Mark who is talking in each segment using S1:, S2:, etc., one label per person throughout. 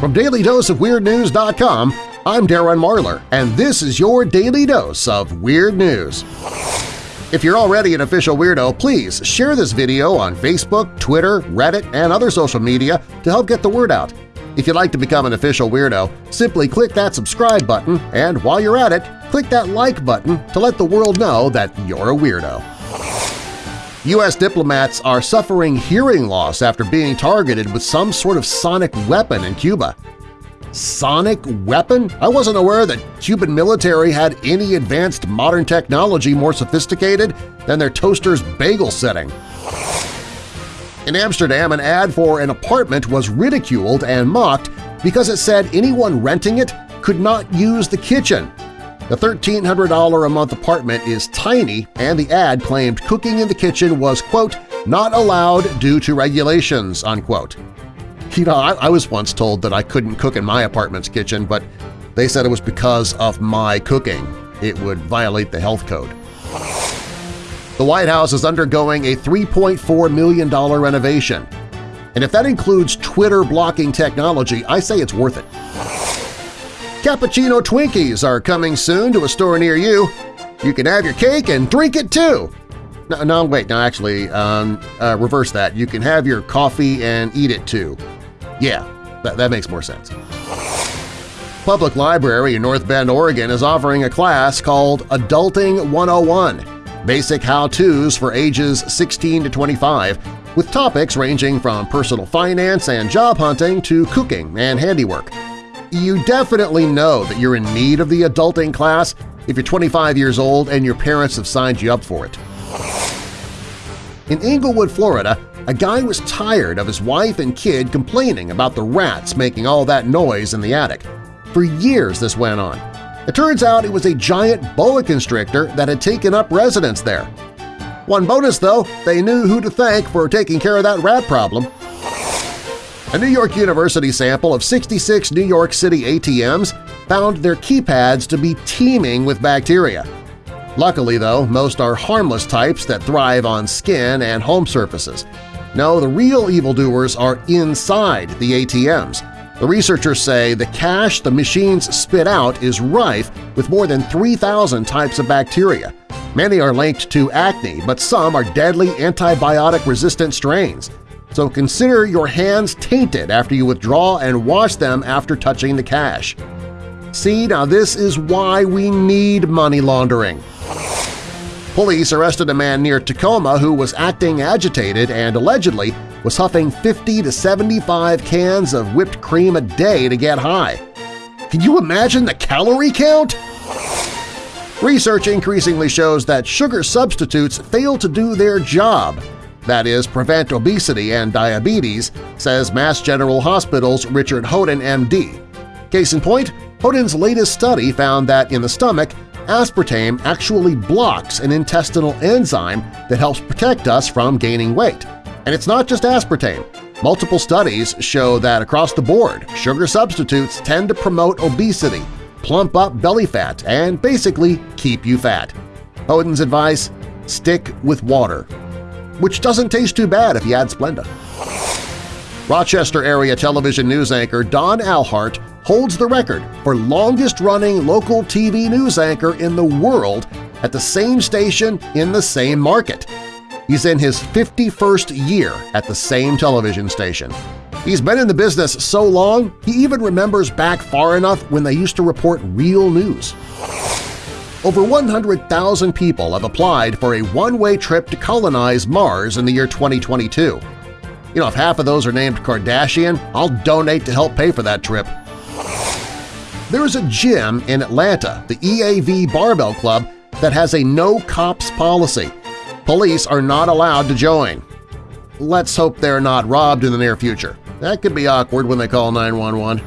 S1: From DailyDoseOfWeirdNews.com, I'm Darren Marlar, and this is your Daily Dose of Weird News. If you're already an official weirdo, please share this video on Facebook, Twitter, Reddit, and other social media to help get the word out. If you'd like to become an official weirdo, simply click that subscribe button, and while you're at it, click that like button to let the world know that you're a weirdo. U.S. diplomats are suffering hearing loss after being targeted with some sort of sonic weapon in Cuba. Sonic weapon? I wasn't aware that Cuban military had any advanced modern technology more sophisticated than their toaster's bagel setting. In Amsterdam, an ad for an apartment was ridiculed and mocked because it said anyone renting it could not use the kitchen. The $1,300 a month apartment is tiny, and the ad claimed cooking in the kitchen was, quote, not allowed due to regulations, unquote. You know, I, I was once told that I couldn't cook in my apartment's kitchen, but they said it was because of my cooking. It would violate the health code. The White House is undergoing a $3.4 million renovation. And if that includes Twitter blocking technology, I say it's worth it. Cappuccino Twinkies are coming soon to a store near you. You can have your cake and drink it too. No, no wait, no, actually, um, uh, reverse that. You can have your coffee and eat it too. Yeah, that, that makes more sense. Public Library in North Bend, Oregon is offering a class called Adulting 101 – Basic How-Tos for ages 16 to 25, with topics ranging from personal finance and job hunting to cooking and handiwork. You definitely know that you're in need of the adulting class if you're 25 years old and your parents have signed you up for it. In Englewood, Florida, a guy was tired of his wife and kid complaining about the rats making all that noise in the attic. For years this went on. It turns out it was a giant boa constrictor that had taken up residence there. One bonus, though, they knew who to thank for taking care of that rat problem. A New York University sample of 66 New York City ATMs found their keypads to be teeming with bacteria. Luckily, though, most are harmless types that thrive on skin and home surfaces. No, the real evildoers are inside the ATMs. The researchers say the cash the machines spit out is rife with more than 3,000 types of bacteria. Many are linked to acne, but some are deadly antibiotic-resistant strains. So consider your hands tainted after you withdraw and wash them after touching the cash. See, now this is why we need money laundering. Police arrested a man near Tacoma who was acting agitated and allegedly was huffing 50 to 75 cans of whipped cream a day to get high. Can you imagine the calorie count? Research increasingly shows that sugar substitutes fail to do their job, that is, prevent obesity and diabetes, says Mass General Hospital's Richard Hodin, MD. Case in point, Hodin's latest study found that in the stomach, aspartame actually blocks an intestinal enzyme that helps protect us from gaining weight. And it's not just aspartame. Multiple studies show that across the board, sugar substitutes tend to promote obesity, plump up belly fat, and basically keep you fat. Hodin's advice? Stick with water. Which doesn't taste too bad if you add Splenda. Rochester area television news anchor Don Alhart holds the record for longest-running local TV news anchor in the world at the same station in the same market. He's in his 51st year at the same television station. He's been in the business so long, he even remembers back far enough when they used to report real news. Over 100,000 people have applied for a one-way trip to colonize Mars in the year 2022. You know, if half of those are named Kardashian, I'll donate to help pay for that trip. There is a gym in Atlanta, the EAV Barbell Club, that has a no-cops policy. Police are not allowed to join. Let's hope they're not robbed in the near future. That could be awkward when they call 911.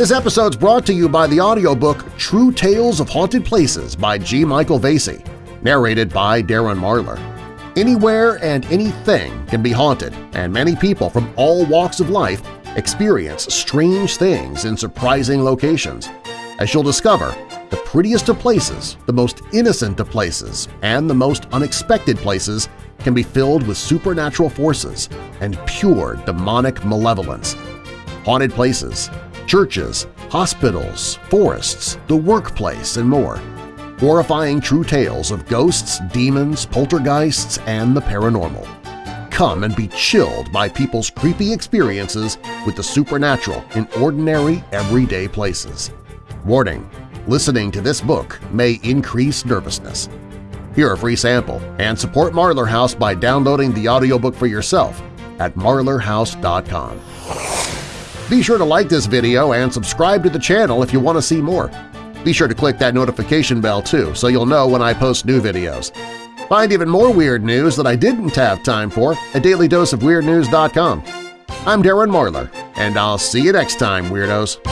S1: This episode's brought to you by the audiobook True Tales of Haunted Places by G. Michael Vasey, narrated by Darren Marlar. Anywhere and anything can be haunted, and many people from all walks of life experience strange things in surprising locations. As you'll discover, the prettiest of places, the most innocent of places, and the most unexpected places can be filled with supernatural forces and pure demonic malevolence. haunted places, churches, hospitals, forests, the workplace, and more. Horrifying true tales of ghosts, demons, poltergeists, and the paranormal. Come and be chilled by people's creepy experiences with the supernatural in ordinary, everyday places. Warning: Listening to this book may increase nervousness. Hear a free sample and support Marlar House by downloading the audiobook for yourself at marlarhouse.com. Be sure to like this video and subscribe to the channel if you want to see more. Be sure to click that notification bell too so you'll know when I post new videos. Find even more weird news that I didn't have time for at dailydoseofweirdnews.com. I'm Darren Marlar, and I'll see you next time, Weirdos!